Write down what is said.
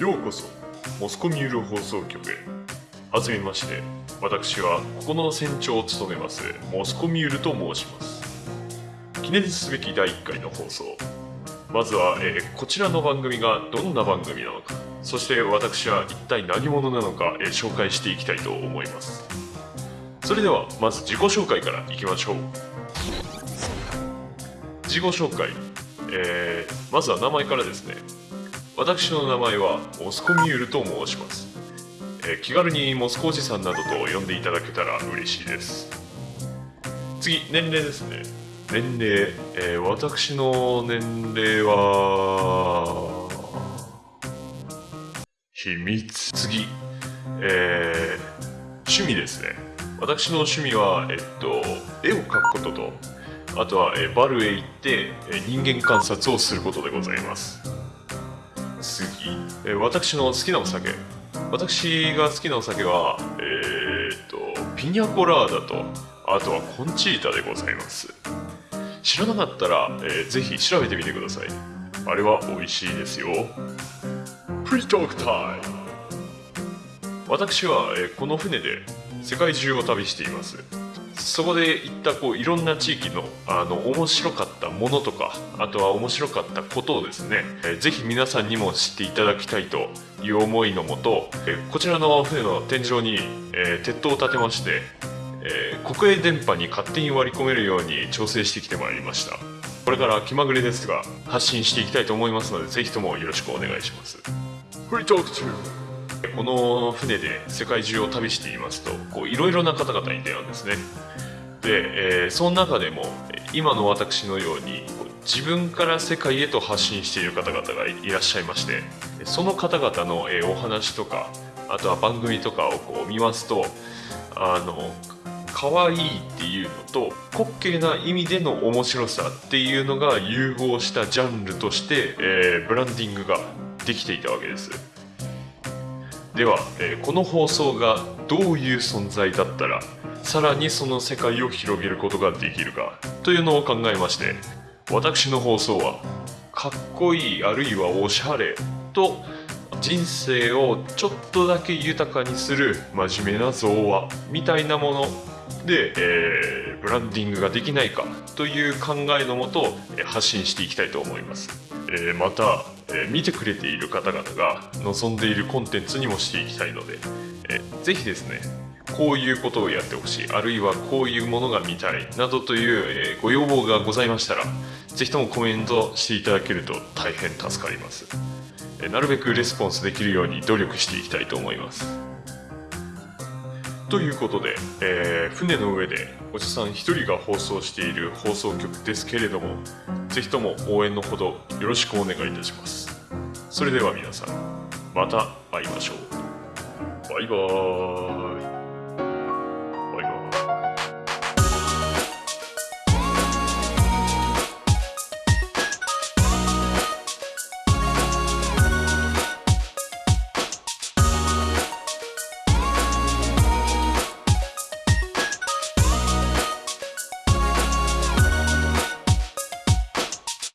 ようこそモスコミュール放送局へ。はじめまして。私はここの船長を務めますモスコミュールと申します。記念すべき第1回の放送。まずは、えーこちらの番組がどんな番組なのか。そして私は一体何者なのか、えー紹介していきたいと思います。それではまず自己紹介からいきましょう。自己紹介、えーまずは名前からですね。私の名前はモスコミュールと申します、えー気軽にモスコおじさんなどと呼んでいただけたら嬉しいです。次年齢ですね。年齢、えー私の年齢は秘密。次えー趣味ですね。私の趣味はえっと絵を描くこととあとは、えバルへ行って、え人間観察をすることでございます。次、えー私の好きなお酒。私が好きなお酒はえーっとピニャコラーダとあとはコンチータでございます。知らなかったら、えーぜひ調べてみてください。あれは美味しいですよ。フリトークタイム。私は、えーこの船で世界中を旅しています。そこで行ったこういろんな地域のあの面白かったものとかあとは面白かったことをですね、えーぜひ皆さんにも知っていただきたいという思いのもと、えこちらの船の天井に、え鉄塔を建てまして、え国営電波に勝手に割り込めるように調整してきてまいりました。これから気まぐれですが発信していきたいと思いますのでぜひともよろしくお願いします。フリートークこの船で世界中を旅していますといろいろな方々に出会うんですね。で、えーその中でも今の私のように自分から世界へと発信している方々がいらっしゃいましてその方々の、お話とかあとは番組とかをこう見ますとあの可愛いっていうのと滑稽な意味での面白さっていうのが融合したジャンルとして、えーブランディングができていたわけです。では、えーこの放送がどういう存在だったらさらにその世界を広げることができるかというのを考えまして私の放送はかっこいいあるいはおしゃれと人生をちょっとだけ豊かにする真面目な造話みたいなもので、えーブランディングができないかという考えのもと発信していきたいと思います、えーまた、えー見てくれている方々が望んでいるコンテンツにもしていきたいので、えーぜひですねこういうことをやってほしいあるいはこういうものが見たいなどという、えーご要望がございましたらぜひともコメントしていただけると大変助かります。えーなるべくレスポンスできるように努力していきたいと思います。ということで、えー船の上でおじさん1人が放送している放送局ですけれどもぜひとも応援のほどよろしくお願いいたします。それでは皆さんまた会いましょう。バイバーイ。